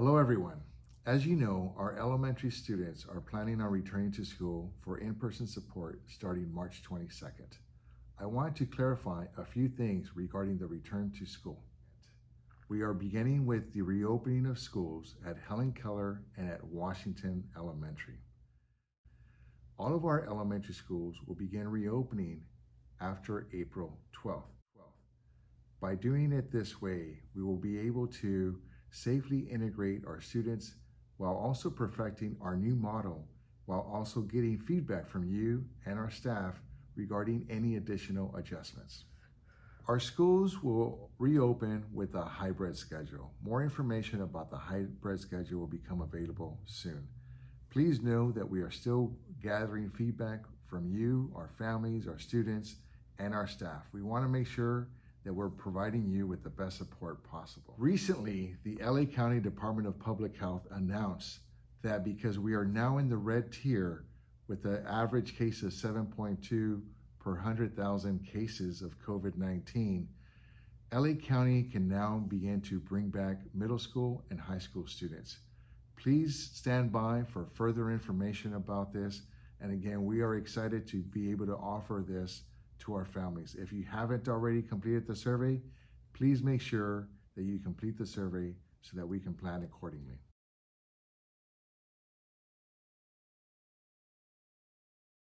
Hello everyone. As you know, our elementary students are planning on returning to school for in-person support starting March 22nd. I want to clarify a few things regarding the return to school. We are beginning with the reopening of schools at Helen Keller and at Washington Elementary. All of our elementary schools will begin reopening after April 12th. By doing it this way, we will be able to safely integrate our students while also perfecting our new model, while also getting feedback from you and our staff regarding any additional adjustments. Our schools will reopen with a hybrid schedule. More information about the hybrid schedule will become available soon. Please know that we are still gathering feedback from you, our families, our students, and our staff. We want to make sure that we're providing you with the best support possible. Recently, the LA County Department of Public Health announced that because we are now in the red tier with the average case of 7.2 per 100,000 cases of COVID-19, LA County can now begin to bring back middle school and high school students. Please stand by for further information about this. And again, we are excited to be able to offer this to our families. If you haven't already completed the survey, please make sure that you complete the survey so that we can plan accordingly.